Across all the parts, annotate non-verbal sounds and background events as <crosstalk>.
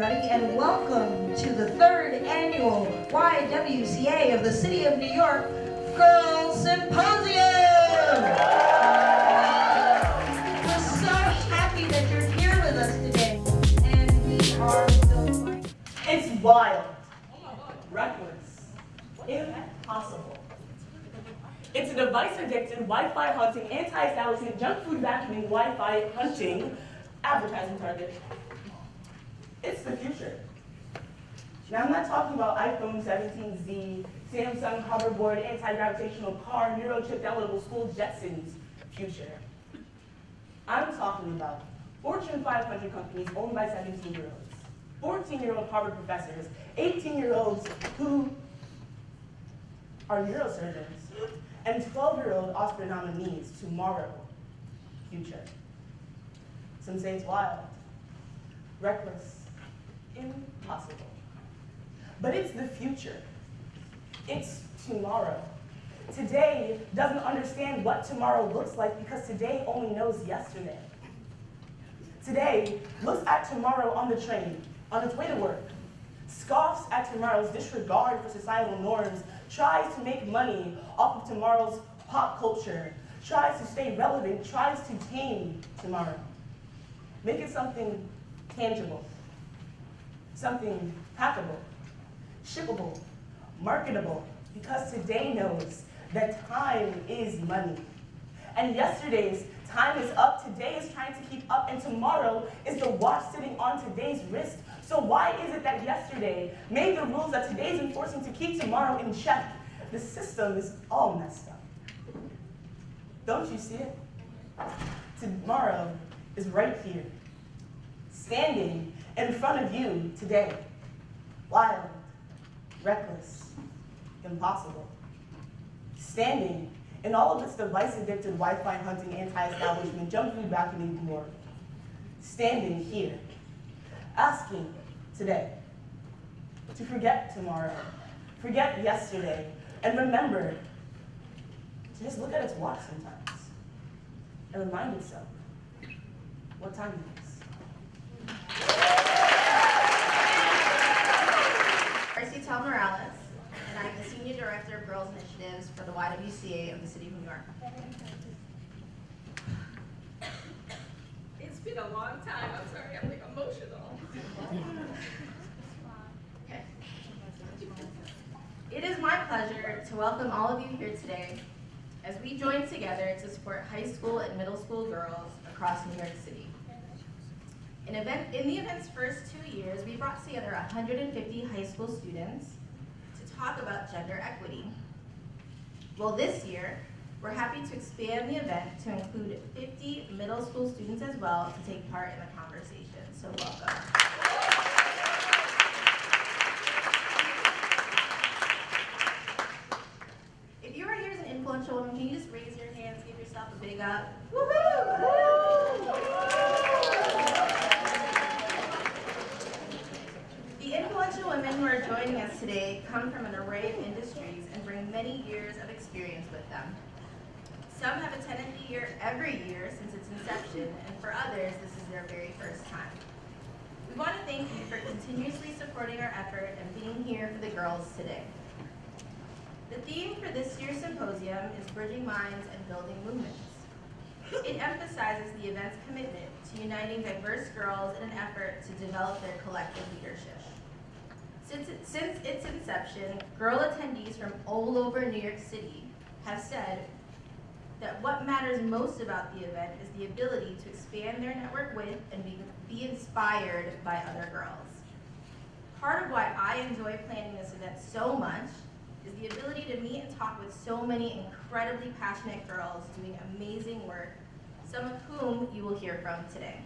Everybody, and welcome to the third annual YWCA of the City of New York Girls Symposium! We're so happy that you're here with us today, and we are so It's wild, reckless, impossible. It's a device-addicted, Wi-Fi hunting, anti-establishment, junk food vacuuming, Wi-Fi hunting advertising target. It's the future. Now I'm not talking about iPhone 17Z, Samsung hoverboard, anti-gravitational car, neurochip downloadable school Jetsons future. I'm talking about Fortune 500 companies owned by 17-year-olds, 14-year-old Harvard professors, 18-year-olds who are neurosurgeons, and 12-year-old Oscar nominees tomorrow future. Some say it's wild, reckless, impossible. But it's the future. It's tomorrow. Today doesn't understand what tomorrow looks like because today only knows yesterday. Today looks at tomorrow on the train, on its way to work, scoffs at tomorrow's disregard for societal norms, tries to make money off of tomorrow's pop culture, tries to stay relevant, tries to tame tomorrow. Make it something tangible, something hackable, shippable, marketable, because today knows that time is money. And yesterday's time is up, today is trying to keep up, and tomorrow is the watch sitting on today's wrist. So why is it that yesterday made the rules that today's enforcing to keep tomorrow in check? The system is all messed up. Don't you see it? Tomorrow is right here, standing in front of you today. Wild, reckless, impossible. Standing in all of its device-addicted Wi-Fi hunting, anti-establishment, junk food vacuuming glory. Standing here, asking today to forget tomorrow, forget yesterday, and remember to just look at its watch sometimes and remind itself what time it is. Marcy Tel Morales, and I'm the Senior Director of Girls Initiatives for the YWCA of the City of New York. It's been a long time. I'm sorry, I'm like emotional. Okay. It is my pleasure to welcome all of you here today as we join together to support high school and middle school girls across New York City. In, event, in the event's first two years, we brought together 150 high school students to talk about gender equity. Well, this year, we're happy to expand the event to include 50 middle school students as well to take part in the conversation, so welcome. If you are here as an influential woman, can you just raise your hands, give yourself a big up? The influential women who are joining us today come from an array of industries and bring many years of experience with them. Some have attended the year every year since its inception, and for others, this is their very first time. We want to thank you for continuously supporting our effort and being here for the girls today. The theme for this year's symposium is Bridging Minds and Building Movements. It emphasizes the event's commitment to uniting diverse girls in an effort to develop their collective leadership. Since, it, since its inception, girl attendees from all over New York City have said that what matters most about the event is the ability to expand their network with and be, be inspired by other girls. Part of why I enjoy planning this event so much is the ability to meet and talk with so many incredibly passionate girls doing amazing work, some of whom you will hear from today.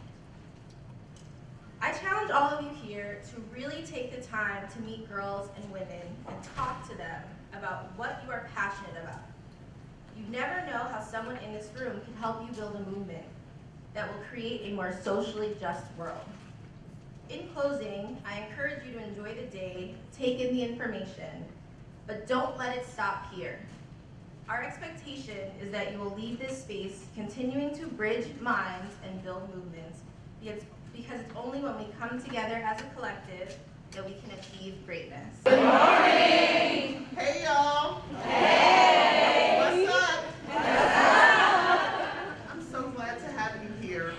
I challenge all of you here to really take the time to meet girls and women and talk to them about what you are passionate about. You never know how someone in this room can help you build a movement that will create a more socially just world. In closing, I encourage you to enjoy the day, take in the information, but don't let it stop here. Our expectation is that you will leave this space continuing to bridge minds and build movements, because it's only when we come together as a collective that we can achieve greatness. Good morning! Hey y'all. Hey. What's up? I'm so glad to have you here.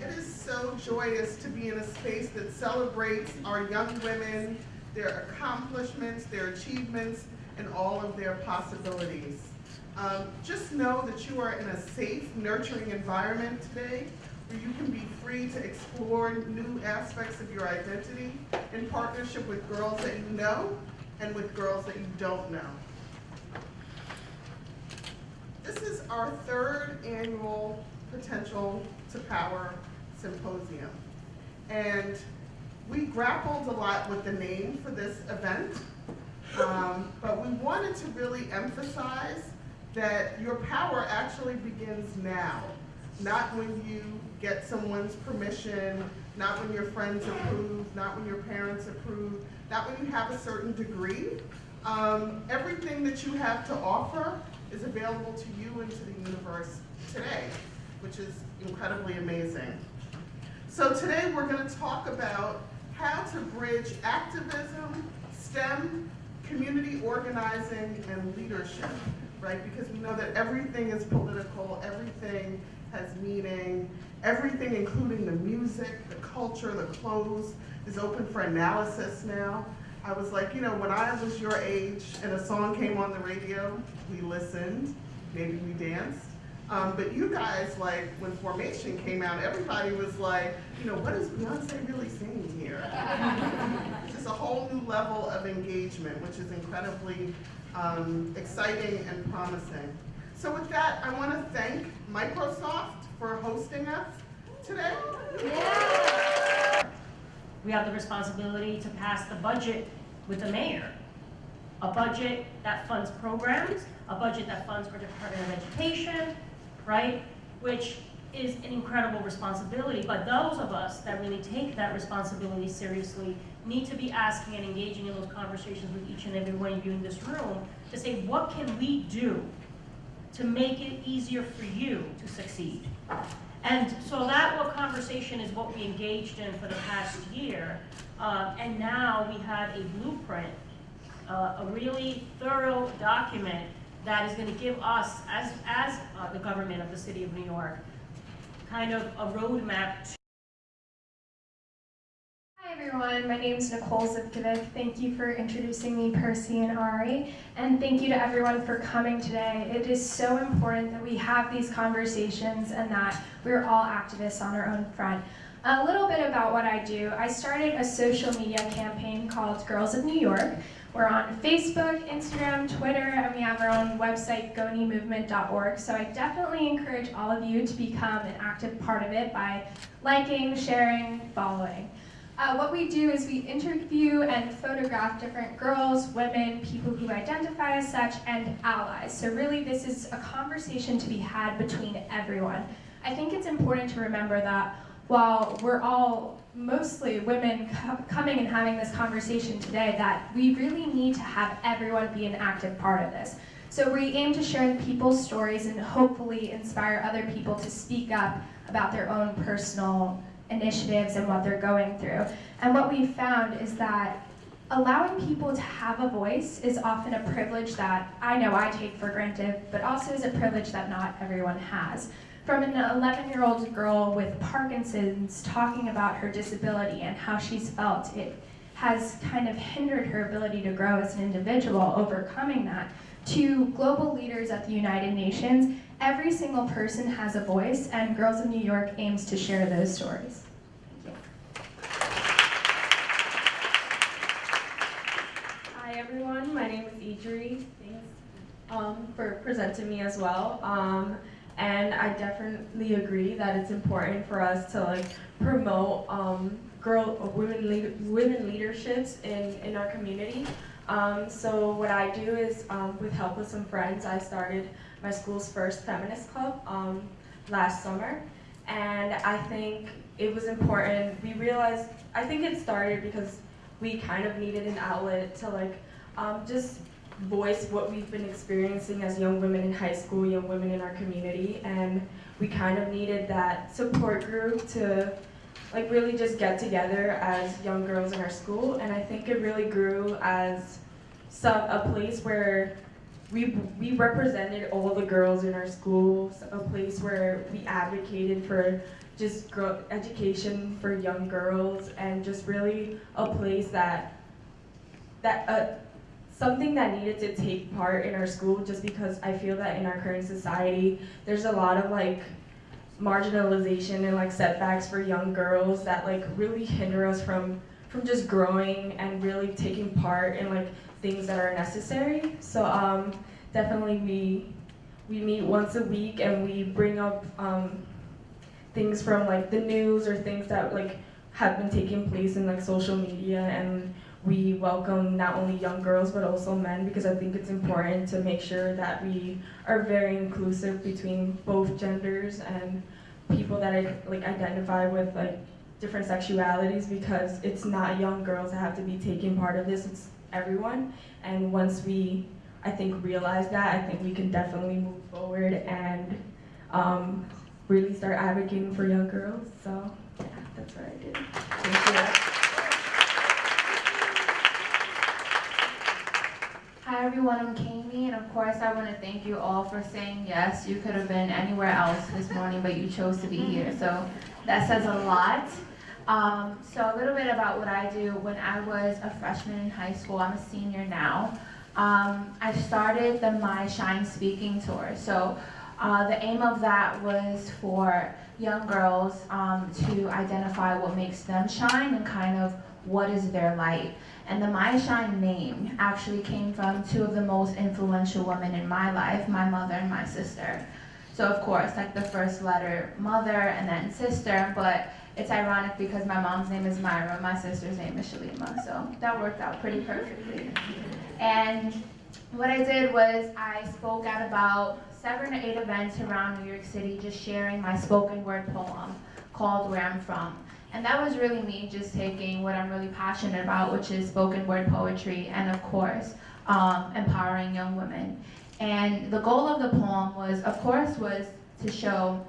It is so joyous to be in a space that celebrates our young women, their accomplishments, their achievements, and all of their possibilities. Um, just know that you are in a safe, nurturing environment today where you can be free to explore new aspects of your identity in partnership with girls that you know and with girls that you don't know. This is our third annual Potential to Power Symposium. And we grappled a lot with the name for this event, um, but we wanted to really emphasize that your power actually begins now, not when you get someone's permission, not when your friends approve, not when your parents approve, not when you have a certain degree. Um, everything that you have to offer is available to you and to the universe today, which is incredibly amazing. So today we're going to talk about how to bridge activism, STEM, community organizing, and leadership, right? Because we know that everything is political, everything has meaning, everything including the music, the culture, the clothes is open for analysis now. I was like, you know, when I was your age and a song came on the radio, we listened, maybe we danced. Um, but you guys, like, when Formation came out, everybody was like, you know, what is Beyonce really saying here? It's <laughs> just a whole new level of engagement, which is incredibly um, exciting and promising. So with that, I want to thank Microsoft for hosting us today. We have the responsibility to pass the budget with the mayor. A budget that funds programs, a budget that funds for Department of Education, right? Which is an incredible responsibility, but those of us that really take that responsibility seriously need to be asking and engaging in those conversations with each and every one of you in this room to say, what can we do to make it easier for you to succeed? And so that what conversation is what we engaged in for the past year. Uh, and now we have a blueprint, uh, a really thorough document that is going to give us, as, as uh, the government of the city of New York, kind of a roadmap everyone, my name is Nicole Zivkovic. Thank you for introducing me, Percy and Ari, and thank you to everyone for coming today. It is so important that we have these conversations and that we're all activists on our own front. A little bit about what I do. I started a social media campaign called Girls of New York. We're on Facebook, Instagram, Twitter, and we have our own website, gonimovement.org. So I definitely encourage all of you to become an active part of it by liking, sharing, following. Uh, what we do is we interview and photograph different girls, women, people who identify as such, and allies. So really this is a conversation to be had between everyone. I think it's important to remember that while we're all mostly women co coming and having this conversation today, that we really need to have everyone be an active part of this. So we aim to share people's stories and hopefully inspire other people to speak up about their own personal initiatives and what they're going through. And what we've found is that allowing people to have a voice is often a privilege that I know I take for granted, but also is a privilege that not everyone has. From an 11-year-old girl with Parkinson's talking about her disability and how she's felt, it has kind of hindered her ability to grow as an individual, overcoming that, to global leaders at the United Nations Every single person has a voice, and Girls of New York aims to share those stories. Hi everyone, my name is Idri. Thanks um, for presenting me as well. Um, and I definitely agree that it's important for us to like promote um, girl women lead, women leaderships in in our community. Um, so what I do is, um, with help with some friends, I started my school's first feminist club um, last summer. And I think it was important. We realized, I think it started because we kind of needed an outlet to like um, just voice what we've been experiencing as young women in high school, young women in our community. And we kind of needed that support group to like really just get together as young girls in our school, and I think it really grew as some a place where we we represented all the girls in our schools, a place where we advocated for just education for young girls, and just really a place that that uh, something that needed to take part in our school just because I feel that in our current society there's a lot of like marginalization and like setbacks for young girls that like really hinder us from from just growing and really taking part in like things that are necessary. So um, definitely we we meet once a week and we bring up um, things from like the news or things that like have been taking place in like social media and we welcome not only young girls but also men because I think it's important to make sure that we are very inclusive between both genders and people that I, like identify with like different sexualities because it's not young girls that have to be taking part of this, it's everyone. And once we, I think, realize that, I think we can definitely move forward and um, really start advocating for young girls. So yeah, that's what I did. Hi everyone, I'm Kami, and of course I want to thank you all for saying yes. You could have been anywhere else this morning, but you chose to be here, so that says a lot. Um, so a little bit about what I do. When I was a freshman in high school, I'm a senior now. Um, I started the My Shine Speaking Tour. So uh, the aim of that was for young girls um, to identify what makes them shine and kind of what is their light. And the My Shine name actually came from two of the most influential women in my life, my mother and my sister. So of course, like the first letter, mother, and then sister, but it's ironic because my mom's name is Myra, my sister's name is Shalima, so that worked out pretty perfectly. And what I did was I spoke at about seven or eight events around New York City, just sharing my spoken word poem called Where I'm From. And that was really me just taking what I'm really passionate about, which is spoken word poetry and of course, um, empowering young women. And the goal of the poem was, of course, was to show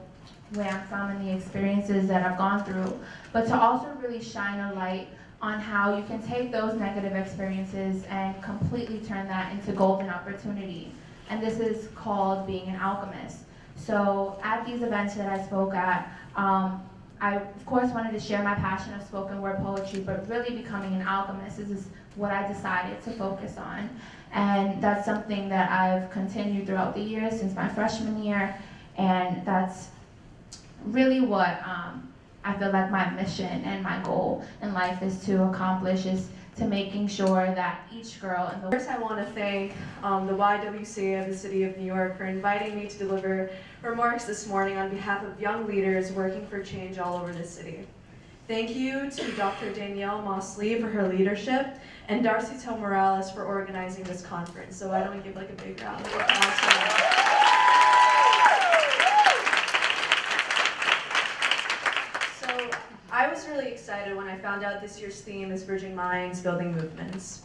where I'm from and the experiences that I've gone through, but to also really shine a light on how you can take those negative experiences and completely turn that into golden opportunity. And this is called being an alchemist. So at these events that I spoke at, um, I of course wanted to share my passion of spoken word poetry, but really becoming an alchemist is what I decided to focus on. And that's something that I've continued throughout the years since my freshman year, and that's really what um, I feel like my mission and my goal in life is to accomplish is to making sure that each girl in the First, I want to thank um, the YWCA of the City of New York for inviting me to deliver remarks this morning on behalf of young leaders working for change all over the city. Thank you to Dr. Danielle Moss-Lee for her leadership and Darcy Till Morales for organizing this conference. So why don't we give like a big round of applause for them. So Really excited when I found out this year's theme is Bridging Minds, Building Movements.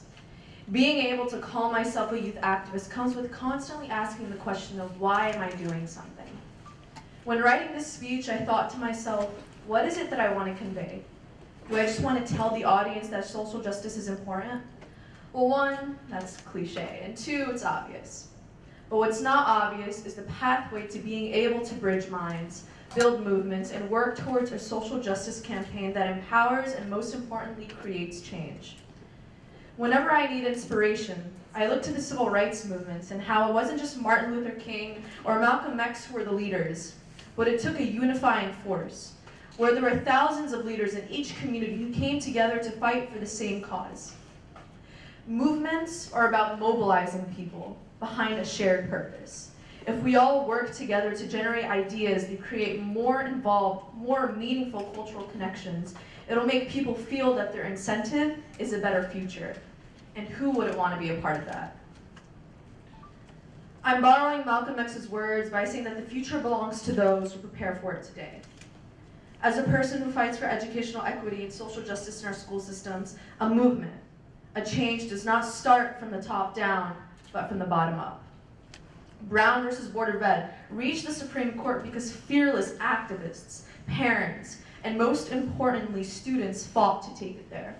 Being able to call myself a youth activist comes with constantly asking the question of why am I doing something? When writing this speech, I thought to myself, what is it that I want to convey? Do I just want to tell the audience that social justice is important? Well, one, that's cliche, and two, it's obvious. But what's not obvious is the pathway to being able to bridge minds, build movements, and work towards a social justice campaign that empowers and most importantly creates change. Whenever I need inspiration, I look to the civil rights movements and how it wasn't just Martin Luther King or Malcolm X who were the leaders, but it took a unifying force, where there were thousands of leaders in each community who came together to fight for the same cause. Movements are about mobilizing people behind a shared purpose. If we all work together to generate ideas that create more involved, more meaningful cultural connections, it'll make people feel that their incentive is a better future. And who wouldn't want to be a part of that? I'm borrowing Malcolm X's words by saying that the future belongs to those who prepare for it today. As a person who fights for educational equity and social justice in our school systems, a movement, a change does not start from the top down, but from the bottom up. Brown versus Board of Ed reached the Supreme Court because fearless activists, parents, and most importantly, students fought to take it there.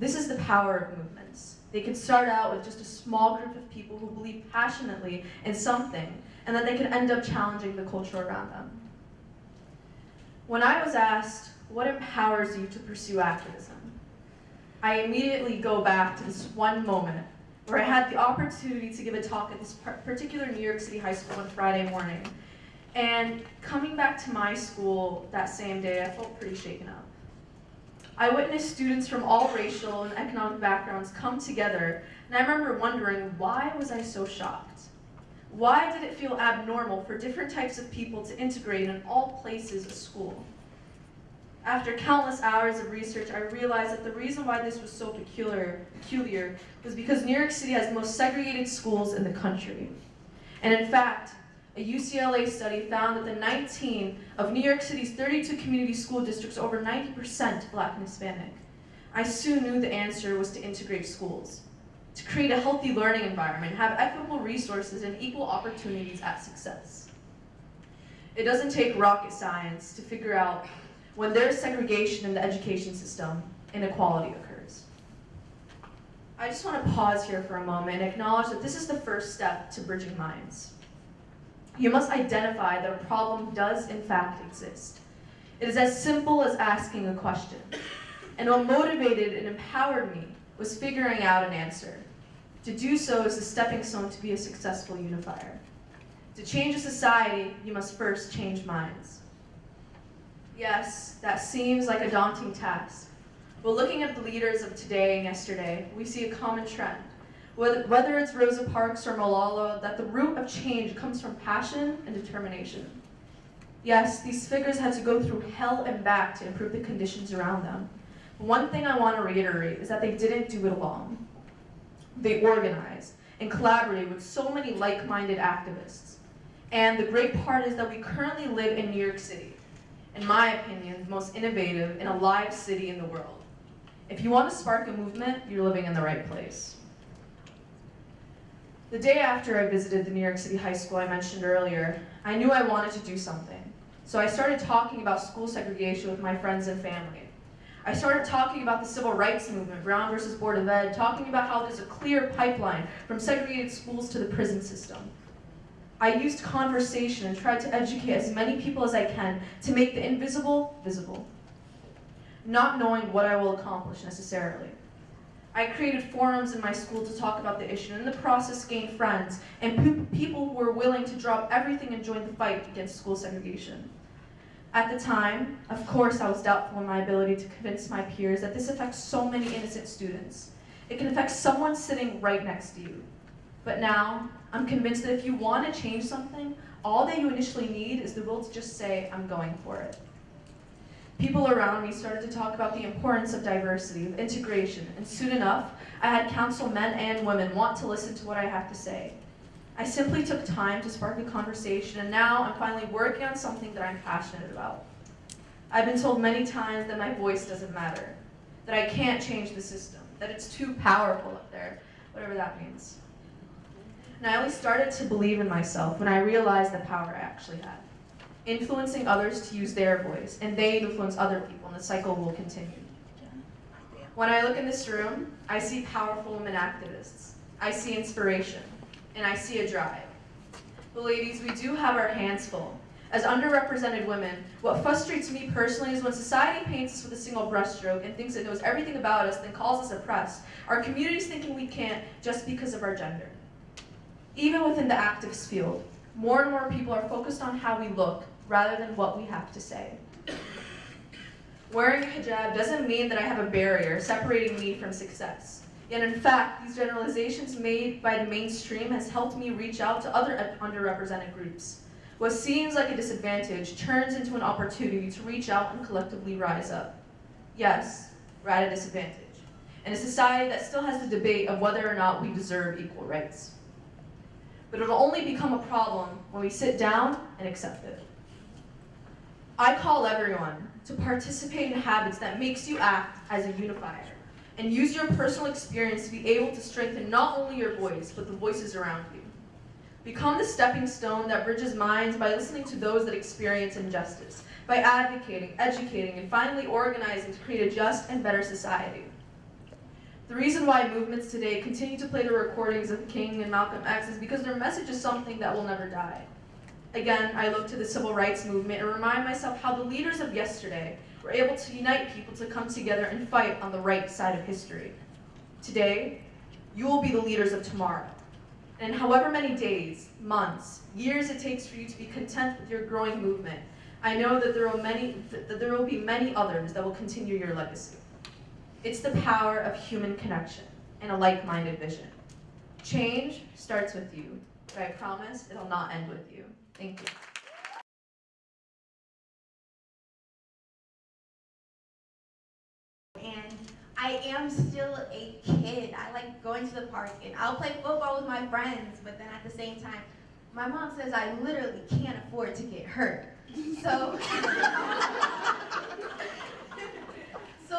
This is the power of movements. They can start out with just a small group of people who believe passionately in something, and then they can end up challenging the culture around them. When I was asked, what empowers you to pursue activism? I immediately go back to this one moment where I had the opportunity to give a talk at this particular New York City high school on Friday morning. And coming back to my school that same day, I felt pretty shaken up. I witnessed students from all racial and economic backgrounds come together, and I remember wondering, why was I so shocked? Why did it feel abnormal for different types of people to integrate in all places of school? After countless hours of research, I realized that the reason why this was so peculiar, peculiar was because New York City has the most segregated schools in the country. And in fact, a UCLA study found that the 19 of New York City's 32 community school districts over 90% black and Hispanic. I soon knew the answer was to integrate schools, to create a healthy learning environment, have equitable resources and equal opportunities at success. It doesn't take rocket science to figure out when there's segregation in the education system, inequality occurs. I just want to pause here for a moment and acknowledge that this is the first step to bridging minds. You must identify that a problem does in fact exist. It is as simple as asking a question. And what motivated and empowered me was figuring out an answer. To do so is a stepping stone to be a successful unifier. To change a society, you must first change minds. Yes, that seems like a daunting task. But looking at the leaders of today and yesterday, we see a common trend. Whether it's Rosa Parks or Malala, that the root of change comes from passion and determination. Yes, these figures had to go through hell and back to improve the conditions around them. One thing I want to reiterate is that they didn't do it alone. They organized and collaborated with so many like-minded activists. And the great part is that we currently live in New York City, in my opinion, the most innovative and alive city in the world. If you want to spark a movement, you're living in the right place. The day after I visited the New York City high school I mentioned earlier, I knew I wanted to do something. So I started talking about school segregation with my friends and family. I started talking about the civil rights movement, Brown versus Board of Ed, talking about how there's a clear pipeline from segregated schools to the prison system. I used conversation and tried to educate as many people as I can to make the invisible visible, not knowing what I will accomplish necessarily. I created forums in my school to talk about the issue, and in the process gained friends and people who were willing to drop everything and join the fight against school segregation. At the time, of course, I was doubtful in my ability to convince my peers that this affects so many innocent students. It can affect someone sitting right next to you. But now, I'm convinced that if you want to change something, all that you initially need is the will to just say, I'm going for it. People around me started to talk about the importance of diversity, of integration, and soon enough, I had council men and women want to listen to what I have to say. I simply took time to spark a conversation, and now I'm finally working on something that I'm passionate about. I've been told many times that my voice doesn't matter, that I can't change the system, that it's too powerful up there, whatever that means. And I only started to believe in myself when I realized the power I actually had. Influencing others to use their voice, and they influence other people, and the cycle will continue. When I look in this room, I see powerful women activists. I see inspiration, and I see a drive. But ladies, we do have our hands full. As underrepresented women, what frustrates me personally is when society paints us with a single brushstroke and thinks it knows everything about us, then calls us oppressed. Our community's thinking we can't just because of our gender. Even within the activist field, more and more people are focused on how we look rather than what we have to say. Wearing a hijab doesn't mean that I have a barrier separating me from success. Yet in fact, these generalizations made by the mainstream has helped me reach out to other underrepresented groups. What seems like a disadvantage turns into an opportunity to reach out and collectively rise up. Yes, we're at a disadvantage. In a society that still has the debate of whether or not we deserve equal rights but it'll only become a problem when we sit down and accept it. I call everyone to participate in habits that makes you act as a unifier and use your personal experience to be able to strengthen not only your voice, but the voices around you. Become the stepping stone that bridges minds by listening to those that experience injustice, by advocating, educating, and finally organizing to create a just and better society. The reason why movements today continue to play the recordings of King and Malcolm X is because their message is something that will never die. Again, I look to the civil rights movement and remind myself how the leaders of yesterday were able to unite people to come together and fight on the right side of history. Today, you will be the leaders of tomorrow. And however many days, months, years it takes for you to be content with your growing movement, I know that there will, many, that there will be many others that will continue your legacy. It's the power of human connection and a like-minded vision. Change starts with you, but I promise it'll not end with you. Thank you. and I am still a kid. I like going to the park and I'll play football with my friends, but then at the same time, my mom says I literally can't afford to get hurt. So, so <laughs>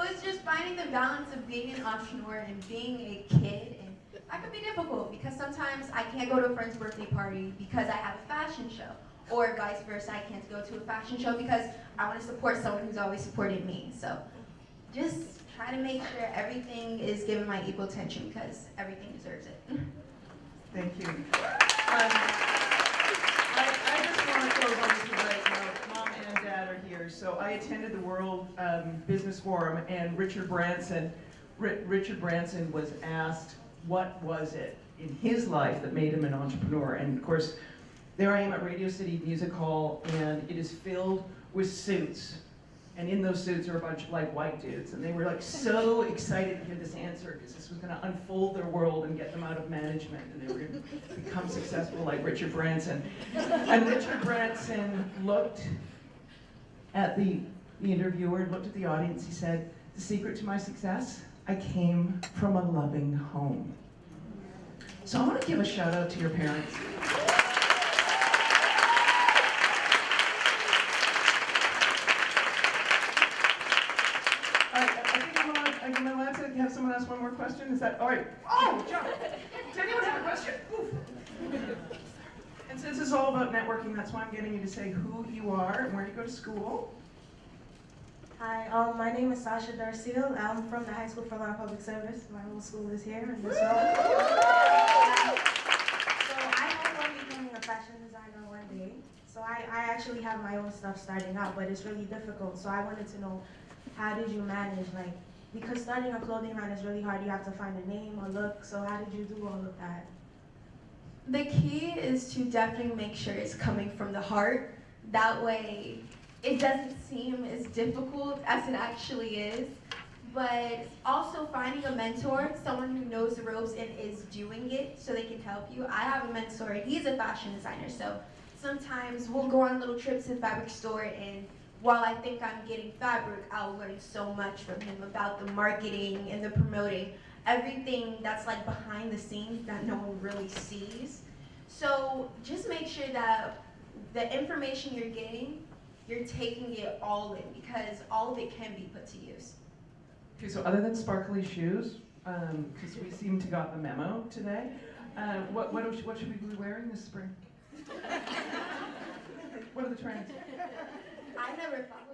it's just finding the balance of being an entrepreneur and being a kid and that can be difficult because sometimes I can't go to a friend's birthday party because I have a fashion show or vice versa, I can't go to a fashion show because I want to support someone who's always supported me. So just try to make sure everything is given my equal attention because everything deserves it. Thank you. Um, I, I just want to close on this tonight. You know, mom and So I attended the World um, Business Forum, and Richard Branson, Ri- Richard Branson was asked what was it in his life that made him an entrepreneur. And of course, there I am at Radio City Music Hall, and it is filled with suits. And in those suits are a bunch of like white dudes, and they were like so excited to hear this answer because this was going to unfold their world and get them out of management, and they were to become successful like Richard Branson. And Richard Branson looked at the, the interviewer and looked at the audience. He said, "The secret to my success: I came from a loving home." So I want to give a shout out to your parents. I, I think I'm allowed, am allowed to have someone ask one more question? Is that, all right? Oh, John, does anyone have a question? Oof. And since it's networking, that's why I'm getting you to say who you are and where you go to school. Hi, um, my name is Sasha Darcil. I'm from the High School for Law and Public Service. My whole school is here in this room. So I hope I'm becoming a fashion designer one day. So I, I actually have my own stuff starting out, but it's really difficult. So I wanted to know, how did you manage, like, because starting a clothing line is really hard. You have to find a name, a look. So how did you do all of that? The key is to definitely make sure it's coming from the heart. That way, it doesn't seem as difficult as it actually is. But also finding a mentor, someone who knows the ropes and is doing it so they can help you. I have a mentor, he's a fashion designer, so sometimes we'll go on little trips to the fabric store and while I think I'm getting fabric, I'll learn so much from him about the marketing and the promoting, everything that's like behind the scenes that no one really sees. So just make sure that the information you're getting, you're taking it all in because all of it can be put to use. Okay, so other than sparkly shoes, because we seem to got the memo today, uh, what, what, should- what should we be wearing this spring? <laughs> What are the trends? I never thought